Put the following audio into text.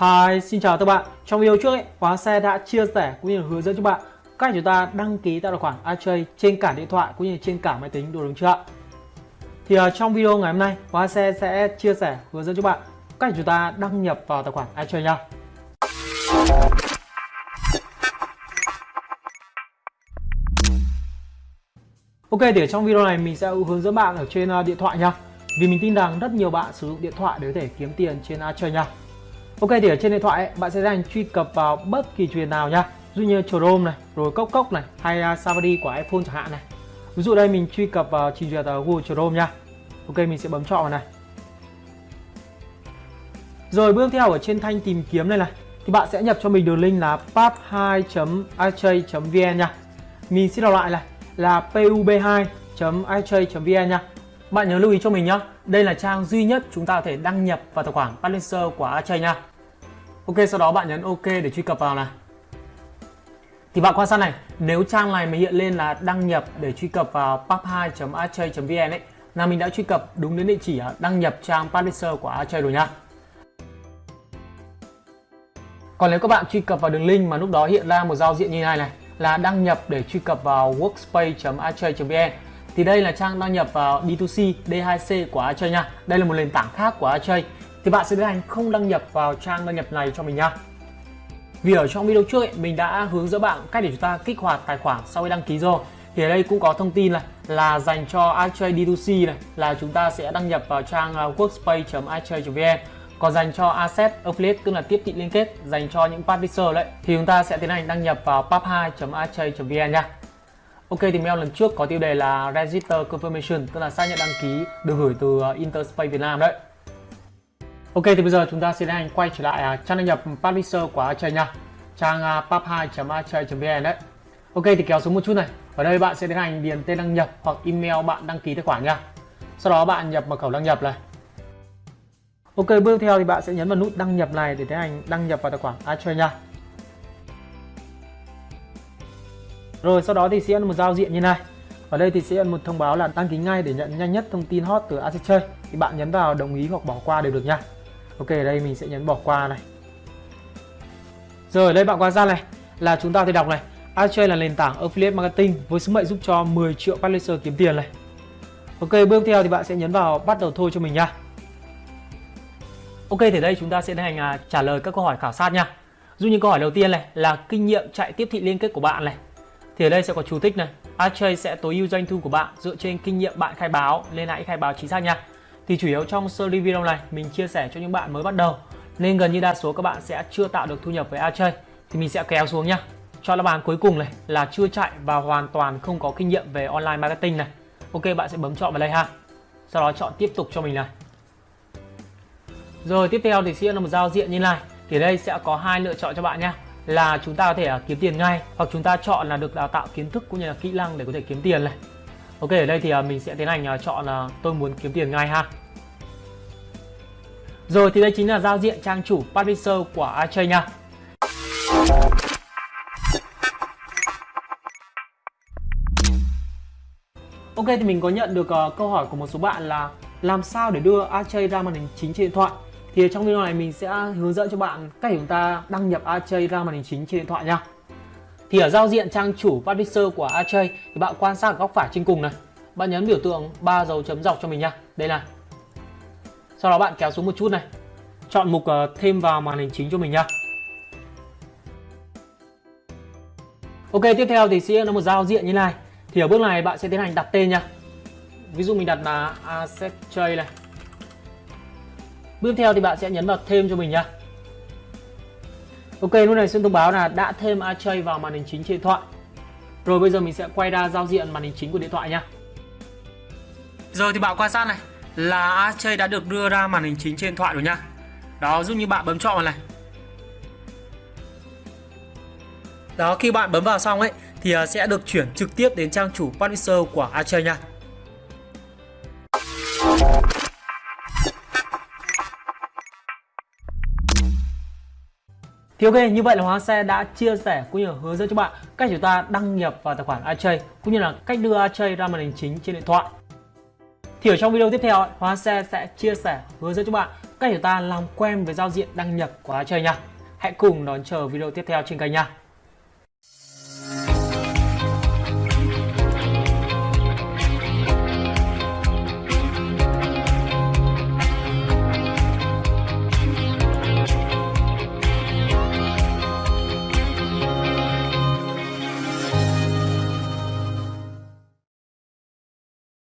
Hi, xin chào các bạn. Trong video trước ấy, khóa Xe đã chia sẻ cũng như hướng dẫn cho bạn cách chúng ta đăng ký tài khoản iTrade trên cả điện thoại cũng như trên cả máy tính đủ đúng chưa ạ? Thì uh, trong video ngày hôm nay, khóa Xe sẽ chia sẻ hướng dẫn cho bạn cách chúng ta đăng nhập vào tài khoản iTrade nha. Ok thì ở trong video này mình sẽ hướng dẫn bạn ở trên uh, điện thoại nha. Vì mình tin rằng rất nhiều bạn sử dụng điện thoại để có thể kiếm tiền trên iTrade nha. Ok thì ở trên điện thoại ấy, bạn sẽ dành truy cập vào bất kỳ truyền nào nha Ví dụ như Chrome này, rồi Cốc Cốc này hay à, Safari của iPhone chẳng hạn này. Ví dụ đây mình truy cập vào trình duyệt uh, Google Chrome nha Ok mình sẽ bấm chọn vào này. Rồi bước theo ở trên thanh tìm kiếm này này Thì bạn sẽ nhập cho mình đường link là pub2.ij.vn nha Mình xin đọc lại này là pub2.ij.vn nha bạn nhớ lưu ý cho mình nhé, đây là trang duy nhất chúng ta có thể đăng nhập vào tài khoản Balancer của Archay nha. Ok, sau đó bạn nhấn OK để truy cập vào này. Thì bạn quan sát này, nếu trang này mà hiện lên là đăng nhập để truy cập vào pub2.archay.vn ấy, là mình đã truy cập đúng đến địa chỉ đăng nhập trang Publisher của Archay rồi nha. Còn nếu các bạn truy cập vào đường link mà lúc đó hiện ra một giao diện như này này là đăng nhập để truy cập vào workspace.archay.vn thì đây là trang đăng nhập vào D2C, D2C của Archay nha. Đây là một nền tảng khác của Archay. Thì bạn sẽ tiến hành không đăng nhập vào trang đăng nhập này cho mình nha. Vì ở trong video trước ấy, mình đã hướng dẫn bạn cách để chúng ta kích hoạt tài khoản sau khi đăng ký rồi. Thì ở đây cũng có thông tin này là dành cho iTrade D2C này là chúng ta sẽ đăng nhập vào trang à, workspace.itrade.vn còn dành cho asset affiliate tức là tiếp thị liên kết dành cho những publisher đấy thì chúng ta sẽ tiến hành đăng nhập vào pub2.itrade.vn nha. Ok thì mail lần trước có tiêu đề là Register Confirmation tức là xác nhận đăng ký được gửi từ à, Interspace Việt Nam đấy. Ok thì bây giờ chúng ta sẽ tiến hành quay trở lại uh, trang đăng nhập publisher của Archay nha. Trang à, uh, pub2.archay.vn đấy. Ok thì kéo xuống một chút này. Ở đây bạn sẽ tiến hành điền tên đăng nhập hoặc email bạn đăng ký tài khoản nha. Sau đó bạn nhập mật khẩu đăng nhập này. Ok bước theo thì bạn sẽ nhấn vào nút đăng nhập này để tiến hành đăng nhập vào tài khoản Archay nha. Rồi sau đó thì sẽ một giao diện như này. Ở đây thì sẽ nhận một thông báo là đăng ký ngay để nhận nhanh nhất thông tin hot từ Asset chơi. Thì bạn nhấn vào đồng ý hoặc bỏ qua đều được nha. Ok, ở đây mình sẽ nhấn bỏ qua này. Rồi ở đây bạn quan sát này là chúng ta thì đọc này. Asset là nền tảng affiliate marketing với sứ mệnh giúp cho 10 triệu publisher kiếm tiền này. Ok, bước theo thì bạn sẽ nhấn vào bắt đầu thôi cho mình nha. Ok, thì đây chúng ta sẽ hành à, trả lời các câu hỏi khảo sát nha. Dù như câu hỏi đầu tiên này là kinh nghiệm chạy tiếp thị liên kết của bạn này thì ở đây sẽ có chú thích này Archay sẽ tối ưu doanh thu của bạn dựa trên kinh nghiệm bạn khai báo nên hãy khai báo chính xác nha thì chủ yếu trong series video này mình chia sẻ cho những bạn mới bắt đầu. Nên gần như đa số các bạn sẽ chưa tạo được thu nhập với AJ thì mình sẽ kéo xuống nhá. Cho là bàn cuối cùng này là chưa chạy và hoàn toàn không có kinh nghiệm về online marketing này. Ok, bạn sẽ bấm chọn vào đây ha. Sau đó chọn tiếp tục cho mình này. Rồi, tiếp theo thì sẽ là một giao diện như này. Thì đây sẽ có hai lựa chọn cho bạn nhá. Là chúng ta có thể à, kiếm tiền ngay, hoặc chúng ta chọn là được đào tạo kiến thức cũng như là kỹ năng để có thể kiếm tiền này. Ok, ở đây thì à, mình sẽ tiến hành à, chọn là tôi muốn kiếm tiền ngay ha rồi thì đây chính là giao diện trang chủ publisher của Archay nha. Ok thì mình có nhận được uh, câu hỏi của một số bạn là làm sao để đưa Archay ra màn hình chính trên điện thoại? Thì trong video này mình sẽ hướng dẫn cho bạn cách chúng ta đăng nhập Archay ra màn hình chính trên điện thoại nha. Thì ở giao diện trang chủ publisher của Archay thì bạn quan sát ở góc phải trên cùng này. Bạn nhấn biểu tượng ba dấu chấm dọc cho mình nha. Đây này sau đó bạn kéo xuống một chút này chọn mục ờ, thêm vào màn hình chính cho mình nha Ok tiếp theo thì sẽ là một giao diện như này thì ở bước này bạn sẽ tiến hành đặt tên nha ví dụ mình đặt là asset trade này Bước theo thì bạn sẽ nhấn vào thêm cho mình nhá. Ok, lúc này xin thông báo là đã thêm Archay vào màn hình chính trên điện thoại. Rồi bây giờ mình sẽ quay ra giao diện màn hình chính của điện thoại nhá. Rồi thì bạn quan sát này là Archay đã được đưa ra màn hình chính trên điện thoại rồi nhá. Đó, giúp như bạn bấm chọn vào này. Đó, khi bạn bấm vào xong ấy thì à, sẽ được chuyển trực tiếp đến trang chủ publisher của Archay nha. Thì ok, như vậy là Hóa Xe đã chia sẻ cũng như hướng dẫn cho bạn cách chúng ta đăng nhập vào tài khoản Archay cũng như là cách đưa Archay ra màn hình chính trên điện thoại. Thì ở trong video tiếp theo, Hóa Xe sẽ chia sẻ hướng dẫn cho bạn cách chúng ta làm quen với giao diện đăng nhập của Chơi nha. Hãy cùng đón chờ video tiếp theo trên kênh nha.